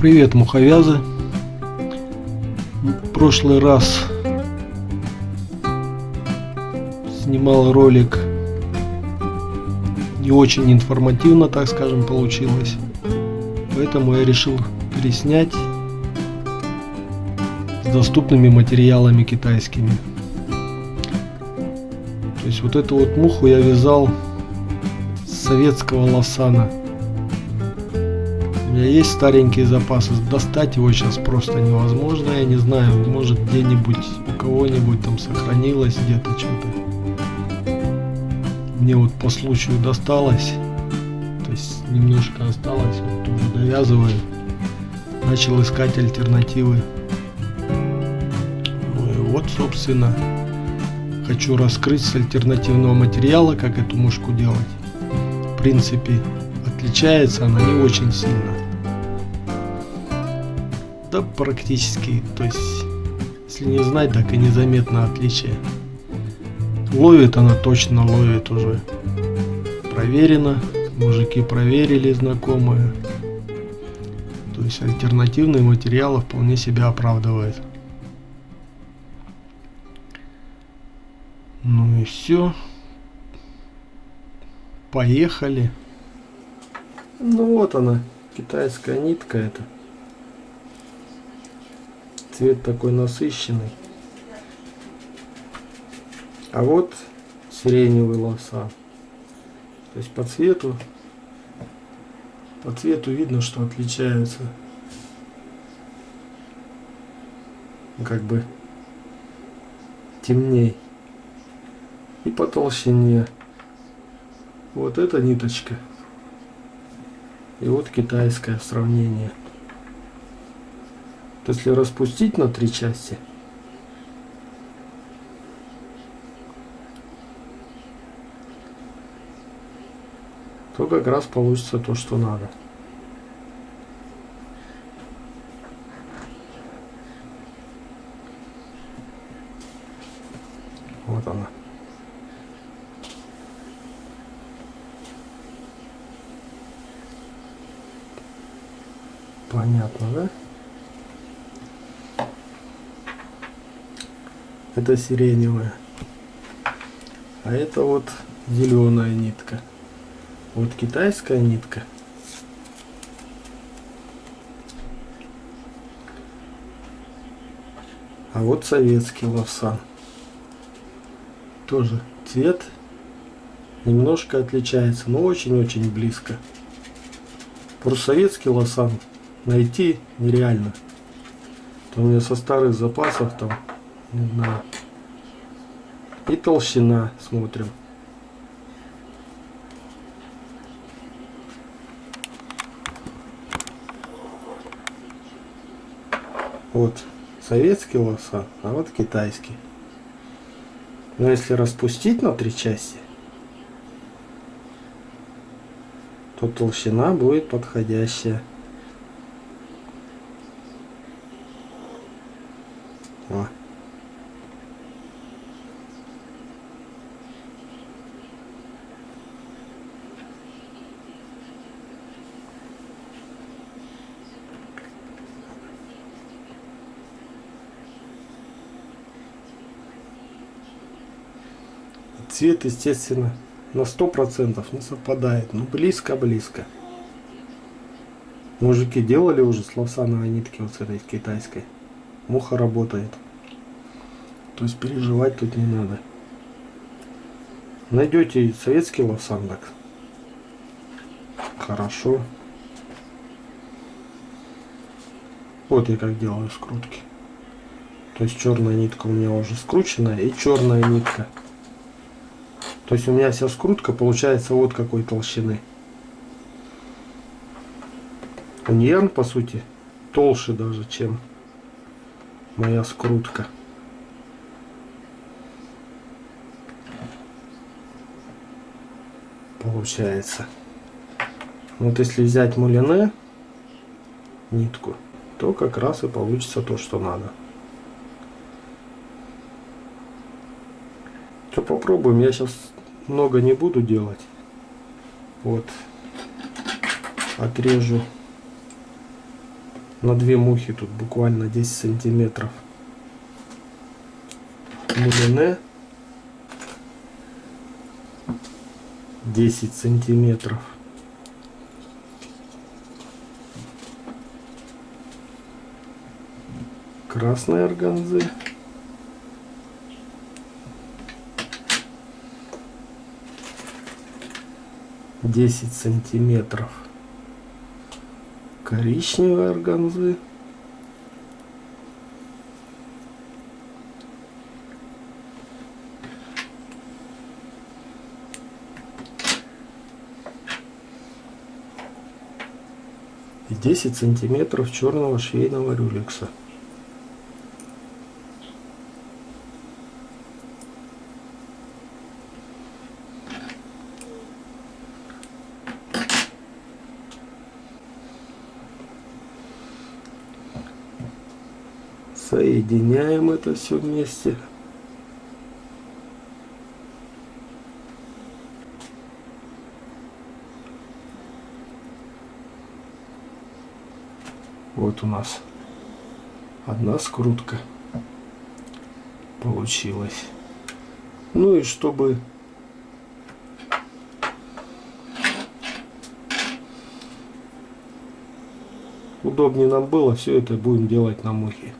Привет, муховязы! В прошлый раз снимал ролик не очень информативно, так скажем, получилось. Поэтому я решил переснять с доступными материалами китайскими. То есть вот эту вот муху я вязал с советского лосана. У меня есть старенькие запасы, достать его сейчас просто невозможно, я не знаю, может где-нибудь у кого-нибудь там сохранилось где-то что-то. Мне вот по случаю досталось, то есть немножко осталось, вот тоже довязываю. Начал искать альтернативы. Ну и вот, собственно, хочу раскрыть с альтернативного материала, как эту мушку делать. В принципе, отличается она не очень сильно. Да практически, то есть, если не знать, так и незаметно отличие. Ловит она точно, ловит уже. Проверено, мужики проверили, знакомые. То есть альтернативные материалы вполне себя оправдывают. Ну и все. Поехали. Ну вот она, китайская нитка это. Цвет такой насыщенный. А вот сиреневый лоса. То есть по цвету, по цвету видно, что отличаются. Как бы темней. И по толщине. Вот эта ниточка и вот китайское сравнение. Если распустить на три части, то как раз получится то, что надо. Вот она. Понятно, да? Это сиреневая. А это вот зеленая нитка. Вот китайская нитка. А вот советский лавсан. Тоже цвет немножко отличается, но очень-очень близко. Просто советский лосан найти нереально. То у меня со старых запасов там, не знаю. И толщина смотрим. Вот советский лоса, а вот китайский. Но если распустить на три части, то толщина будет подходящая. О. Цвет, естественно, на сто процентов не совпадает, но близко-близко. Мужики делали уже с лавсановой нитки вот с этой китайской муха работает. То есть переживать тут не надо. Найдете советский лавсандак. Хорошо. Вот я как делаю скрутки. То есть черная нитка у меня уже скрученная и черная нитка. То есть у меня вся скрутка получается вот какой толщины. Уньян по сути толще даже чем моя скрутка. Получается. Вот если взять мулине нитку, то как раз и получится то, что надо. То попробуем. Я сейчас много не буду делать. Вот. Отрежу на две мухи тут буквально 10 сантиметров мулине 10 сантиметров красной органзы десять сантиметров коричневой органзы и 10 сантиметров черного швейного рюлекса. Соединяем это все вместе. Вот у нас одна скрутка получилась. Ну и чтобы удобнее нам было, все это будем делать на мухе.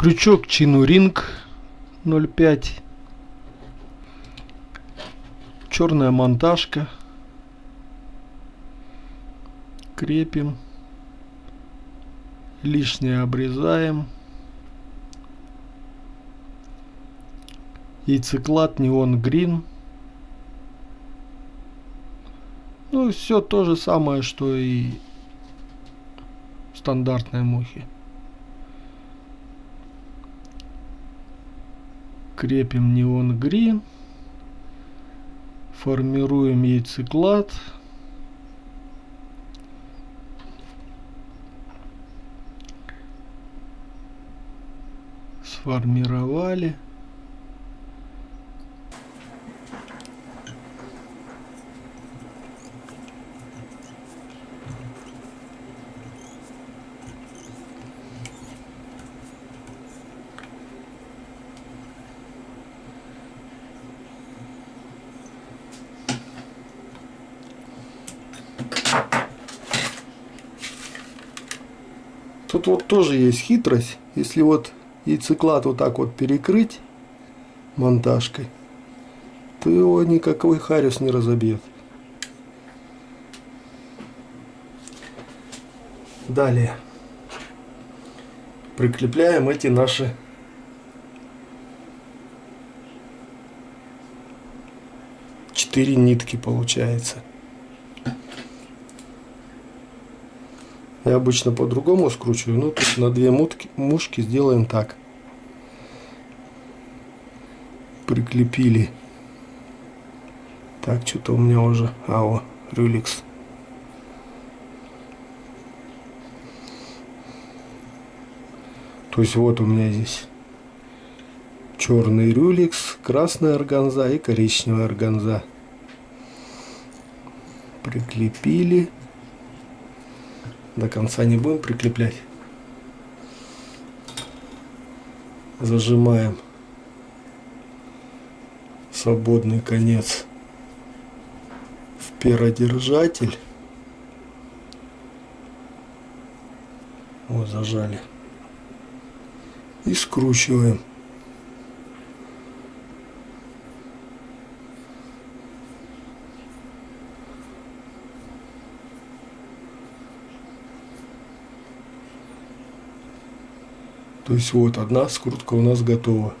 Крючок Чинуринг 0,5. Черная монтажка крепим, лишнее обрезаем. Яйцеклад неон грин. Ну, все то же самое, что и стандартные мухи. Крепим неон грин. Формируем яйцеклад. сформировали. Тут вот тоже есть хитрость. Если вот яйцеклад вот так вот перекрыть монтажкой, то его никакой хариус не разобьет. Далее прикрепляем эти наши четыре нитки получается. Я обычно по-другому скручиваю, но тут на две мутки, мушки сделаем так. Прикрепили. Так, что-то у меня уже... А, о, рюликс. То есть вот у меня здесь черный рюликс, красная органза и коричневая органза. Прикрепили до конца не будем прикреплять. Зажимаем свободный конец в перодержатель. Вот зажали. И скручиваем. То есть вот одна скрутка у нас готова.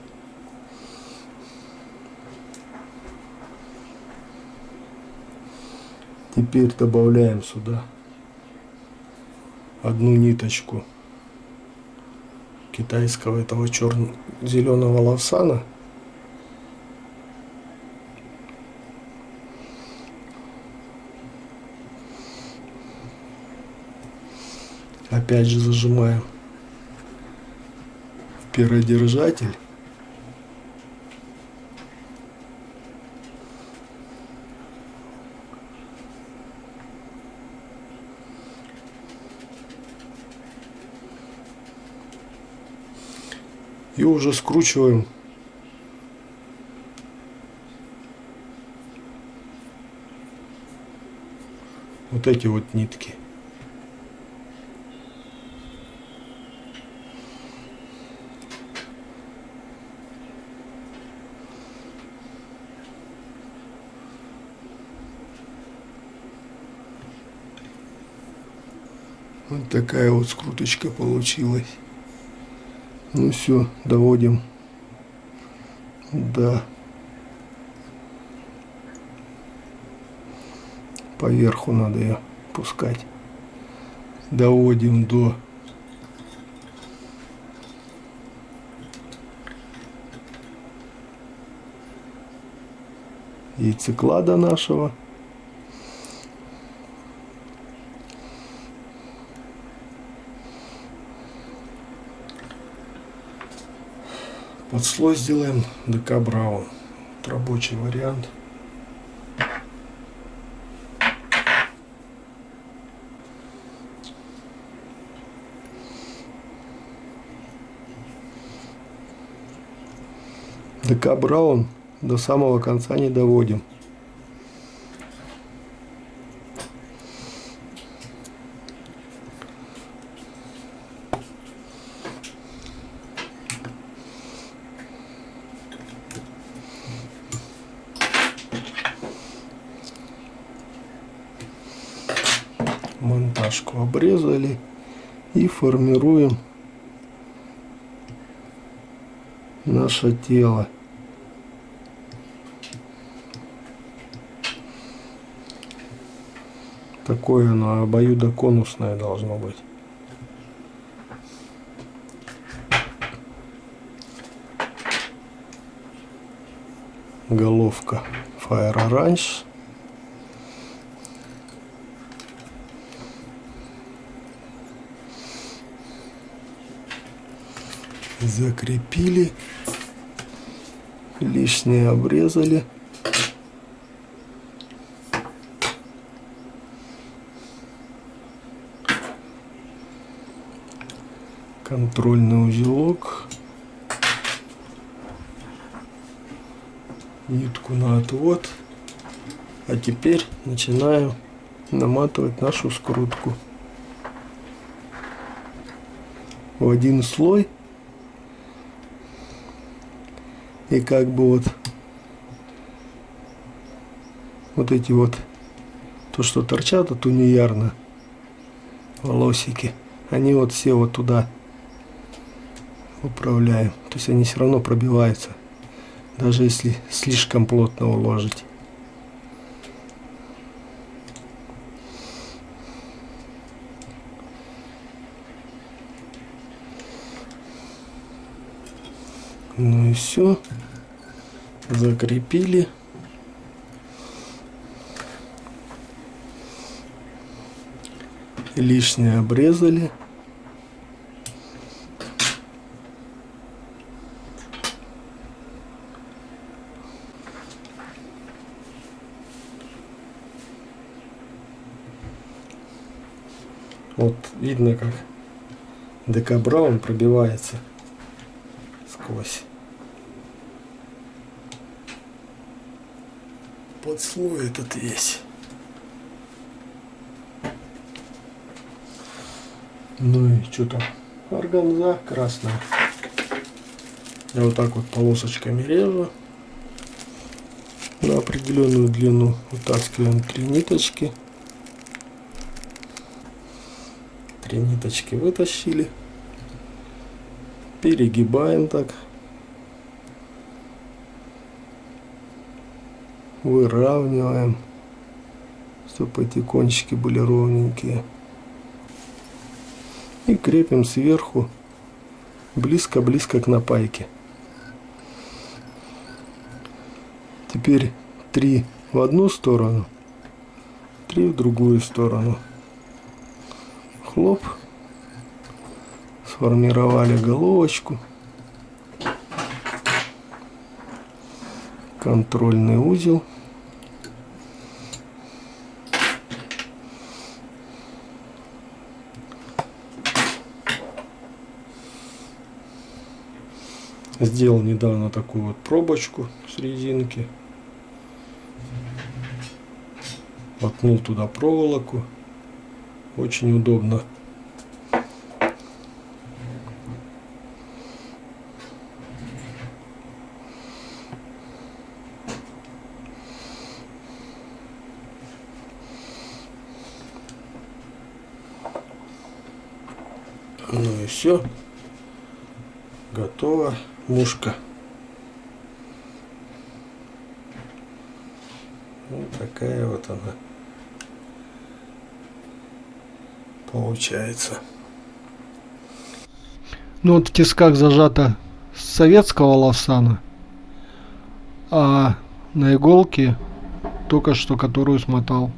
Теперь добавляем сюда одну ниточку китайского этого черного зеленого лавсана. Опять же зажимаем перодержатель. И уже скручиваем вот эти вот нитки. Такая вот скруточка получилась. Ну все, доводим до поверху надо ее пускать. Доводим до яйцеклада нашего. Под слой сделаем ДК Браун. Рабочий вариант. ДК Браун до самого конца не доводим. Монтажку обрезали и формируем наше тело. Такое оно обоюдоконусное должно быть. Головка Fire Orange. Закрепили, лишнее обрезали. Контрольный узелок. Нитку на отвод. А теперь начинаю наматывать нашу скрутку в один слой и как бы вот вот эти вот то что торчат от униярна волосики они вот все вот туда управляем то есть они все равно пробиваются даже если слишком плотно уложить Ну и все. Закрепили. Лишнее обрезали. Вот видно, как ДК Браун пробивается сквозь. Под слой этот весь. Ну и что там? Органза красная. Я вот так вот полосочками режу на определенную длину. Вытаскиваем три ниточки. Три ниточки вытащили. Перегибаем так. Выравниваем, чтобы эти кончики были ровненькие. И крепим сверху близко-близко к напайке. Теперь три в одну сторону, три в другую сторону. Хлоп. Сформировали головочку. Контрольный узел. Сделал недавно такую вот пробочку с резинки. Воткнул туда проволоку. Очень удобно. Ну и все. Готова мушка. Вот такая вот она получается. Ну вот в тисках зажата с советского лавсана, а на иголке только что которую смотал.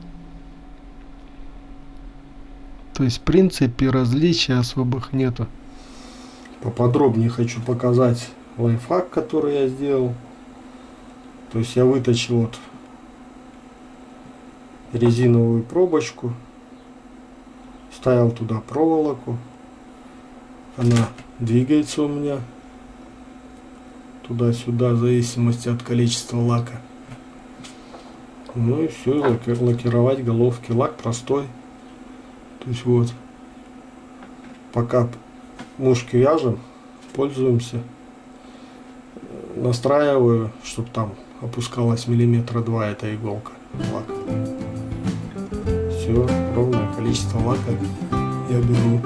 То есть в принципе различий особых нету. Поподробнее хочу показать лайфхак, который я сделал. То есть я вытащил вот резиновую пробочку, ставил туда проволоку. Она двигается у меня туда-сюда в зависимости от количества лака. Ну и все, лакировать головки. Лак простой. То есть вот, пока мушки вяжем, пользуемся. Настраиваю, чтобы там опускалась миллиметра два эта иголка. Лак. Все, ровное количество лака я беру.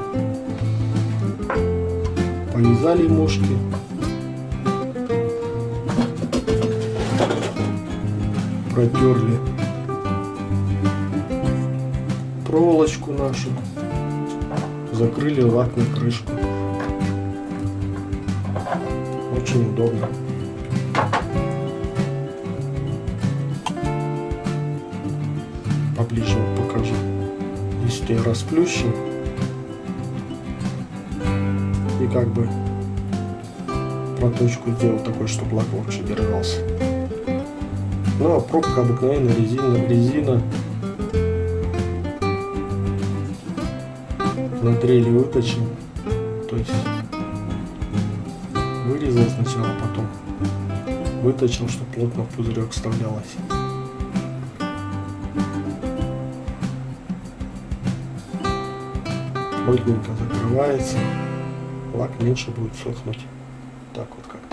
Повязали мушки. Протерли проволочку нашу, закрыли лакной крышку. Очень удобно. Расплющу и как бы проточку сделал такой, чтобы лак лучше держался. Ну а пробка обыкновенная резина, резина на дрели выточил. То есть вырезал сначала, потом выточил, чтобы плотно в пузырек вставлялось. Плотненько закрывается, лак меньше будет сохнуть. Так вот как-то.